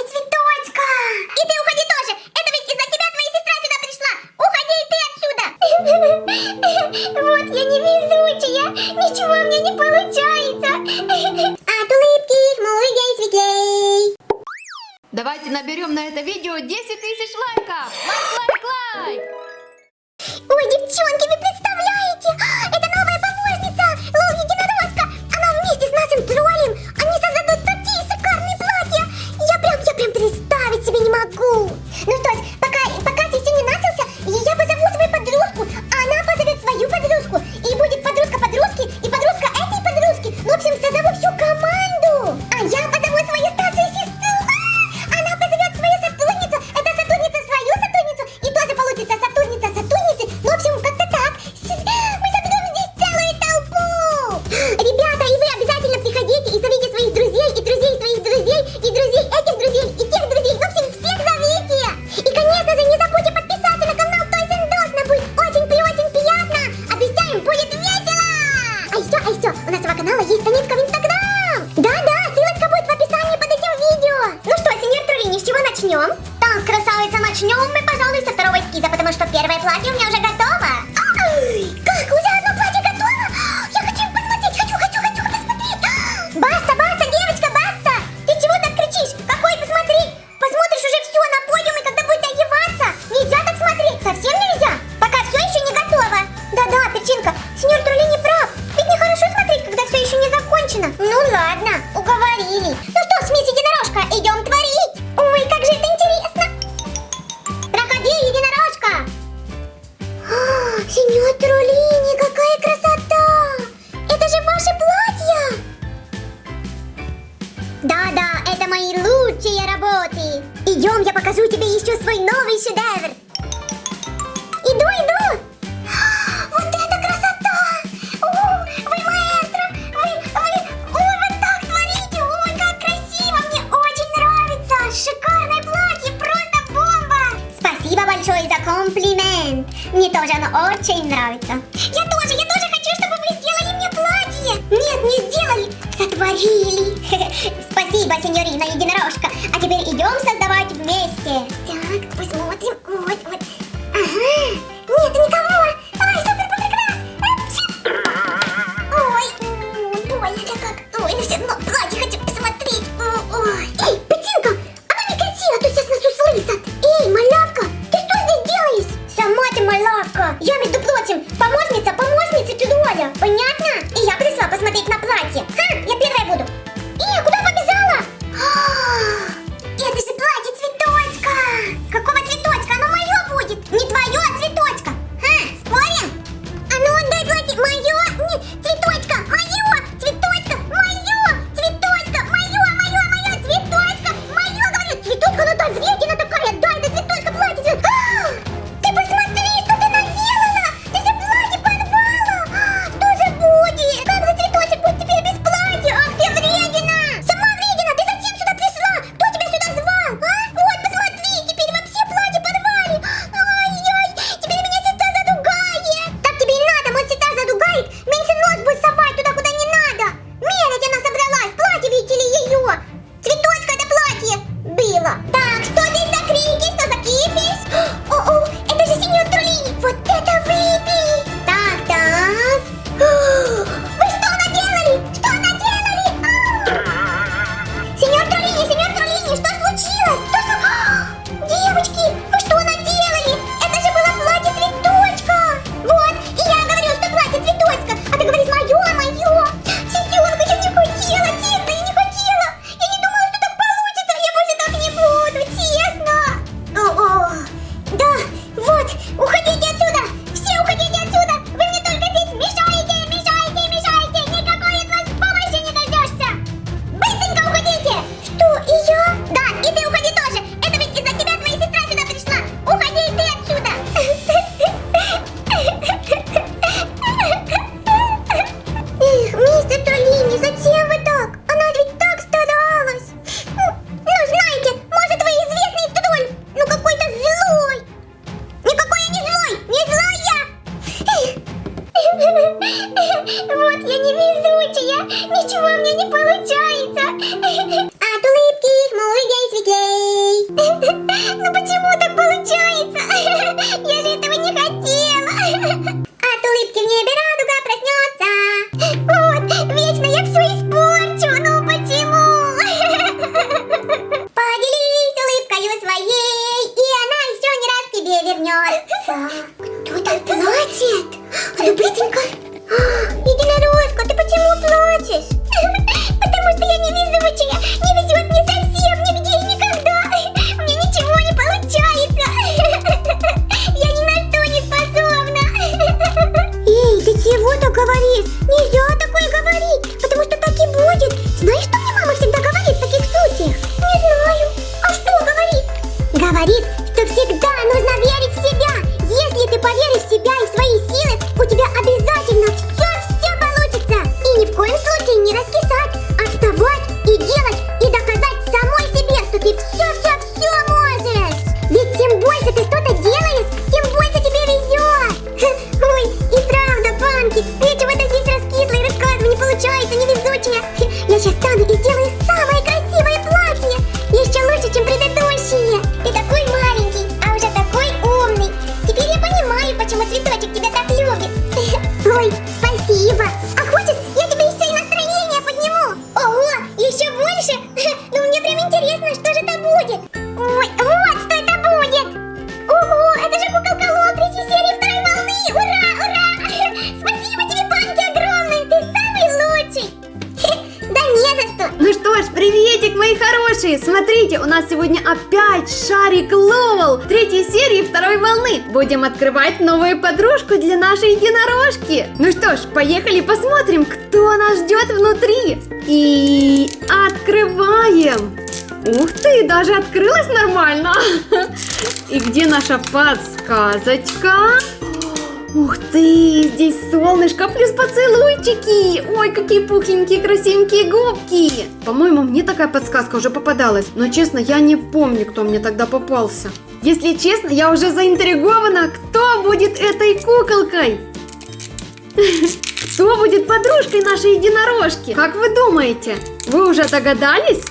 уходит цветочка. И ты уходи тоже. Это ведь из-за тебя твоя сестра сюда пришла. Уходи и ты отсюда. Вот я невезучая. Ничего у меня не получается. От улыбки их молодей светлей. Давайте наберем на это видео 10 тысяч лайков. Лайк, лайк, лайк. Ой, девчонки, вы представляете? есть Донецкая мои лучшие работы. Идем, я покажу тебе еще свой новый шедевр. Иду, иду. Вот это красота! О, вы маэстро! Вы, вы, вы вот так творите! Ой, как красиво! Мне очень нравится! Шикарное платье! Просто бомба! Спасибо большое за комплимент! Мне тоже оно очень нравится. обслужили. Спасибо, сеньорина единорожка. А теперь идем создавать вместе. Так, посмотрим. Вот Денис, не шарик Ловел третьей серии второй волны. Будем открывать новую подружку для нашей единорожки. Ну что ж, поехали посмотрим, кто нас ждет внутри. И открываем. Ух ты, даже открылась нормально. И где наша подсказочка? Ух ты, здесь солнышко плюс поцелуйчики. Ой, какие пухленькие, красивенькие губки. По-моему, мне такая подсказка уже попадалась. Но честно, я не помню, кто мне тогда попался. Если честно, я уже заинтригована, кто будет этой куколкой. Кто будет подружкой нашей единорожки? Как вы думаете? Вы уже догадались?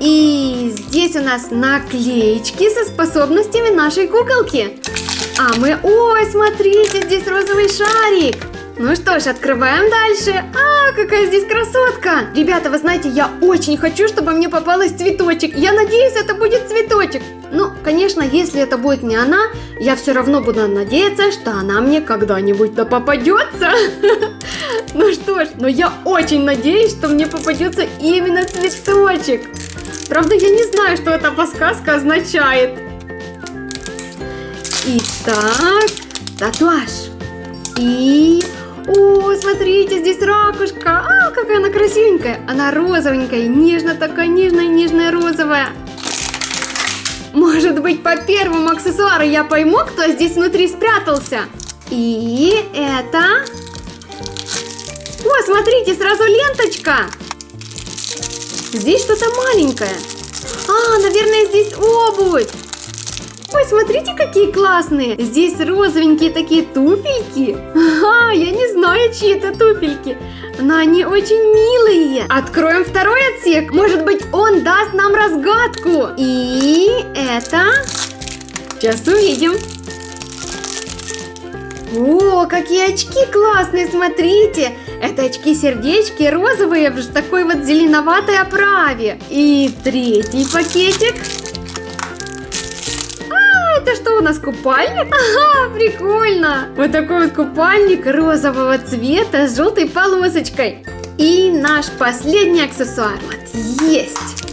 И здесь у нас наклеечки со способностями нашей куколки. А мы... Ой, смотрите, здесь розовый шарик. Ну что ж, открываем дальше. А, какая здесь красотка. Ребята, вы знаете, я очень хочу, чтобы мне попалась цветочек. Я надеюсь, это будет цветочек. Ну, конечно, если это будет не она, я все равно буду надеяться, что она мне когда-нибудь да попадется. Ну что ж, но я очень надеюсь, что мне попадется именно цветочек. Правда, я не знаю, что эта подсказка означает. Итак, татуаж. И... О, смотрите, здесь ракушка. А, какая она красивенькая. Она розовенькая, нежно такая, нежная, нежная розовая. Может быть, по первому аксессуару я пойму, кто здесь внутри спрятался. И это... О, смотрите, сразу ленточка. Здесь что-то маленькое. А, наверное, здесь обувь. Ой, смотрите, какие классные. Здесь розовенькие такие туфельки. Ага, я не знаю, чьи это туфельки. Но они очень милые. Откроем второй отсек. Может быть, он даст нам разгадку. И это... Сейчас увидим. О, какие очки классные, смотрите. Это очки-сердечки розовые в такой вот зеленоватой оправе. И третий пакетик. У нас, купальник? Ага, прикольно. Вот такой вот купальник розового цвета с желтой полосочкой. И наш последний аксессуар. Вот, есть.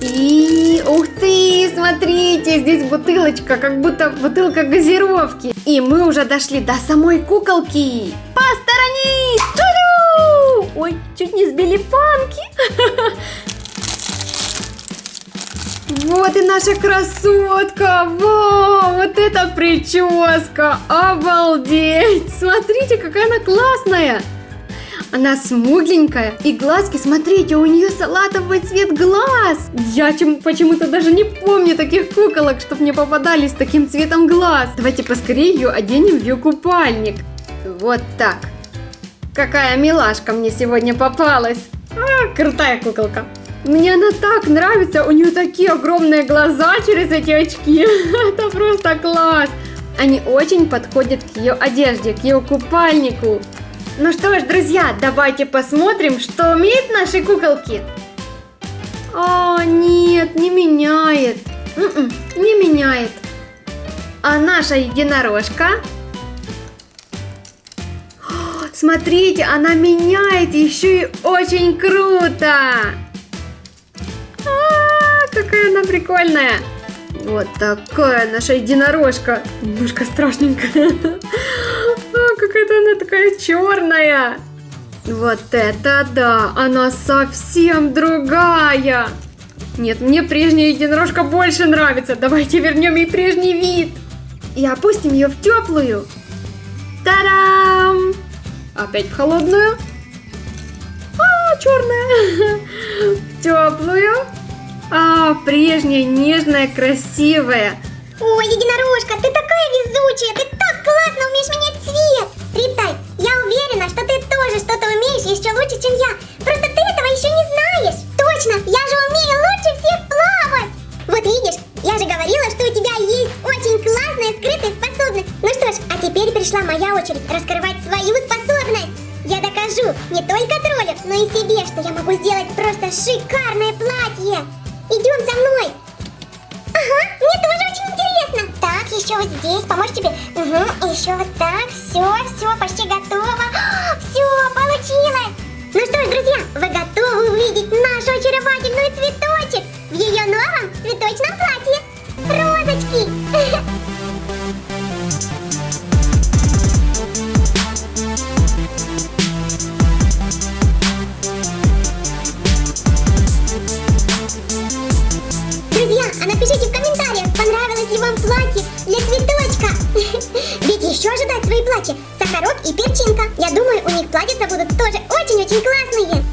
И, ух ты, смотрите, здесь бутылочка, как будто бутылка газировки. И мы уже дошли до самой куколки. Посторонись! Ой, чуть не сбили панки. Вот и наша красотка! Вау, вот эта прическа! Обалдеть! Смотрите, какая она классная! Она смугленькая, и глазки, смотрите, у нее салатовый цвет глаз. Я чем, почему-то даже не помню таких куколок, чтобы мне попадались с таким цветом глаз. Давайте поскорее ее оденем в ее купальник. Вот так. Какая милашка мне сегодня попалась. А, крутая куколка. Мне она так нравится, у нее такие огромные глаза через эти очки. Это просто класс. Они очень подходят к ее одежде, к ее купальнику. Ну что ж, друзья, давайте посмотрим, что умеют наши куколки. О, нет, не меняет. М-м, не меняет. А наша единорожка? О, Смотрите, она меняет еще и очень круто. Какая она прикольная. Вот такая наша единорожка. Немножко страшненькая. А, какая-то она такая черная. Вот это да, она совсем другая. Нет, мне прежняя единорожка больше нравится. Давайте вернем ей прежний вид. И опустим ее в теплую. Та-дам! Опять в холодную. А, черная. В теплую. А, прежняя, нежная, красивая. Ой, единорожка, ты такая везучая, ты так классно умеешь менять цвет. Риптай, я уверена, что ты тоже что-то умеешь еще лучше, чем я. Просто ты этого еще не знаешь. Точно, я же умею лучше всех плавать. Вот видишь, я же говорила, что у тебя есть очень классная скрытая способность. Ну что ж, а теперь пришла моя очередь раскрывать свою способность. Я докажу не только троллю, но и себе, что я могу сделать просто шикарное платье. Идем со мной. Ага, мне тоже очень интересно. Так, еще вот здесь, помочь тебе. Угу, еще вот так. Все, все, почти готово. Все, получилось. Ну что ж, друзья, вы готовы увидеть нашу очаровательную цветочек в ее новом цветочном платье? Розочки. вам платье для цветочка. Ведь еще ожидать свои платья Сахарок и Перчинка. Я думаю, у них платьица будут тоже очень-очень классные.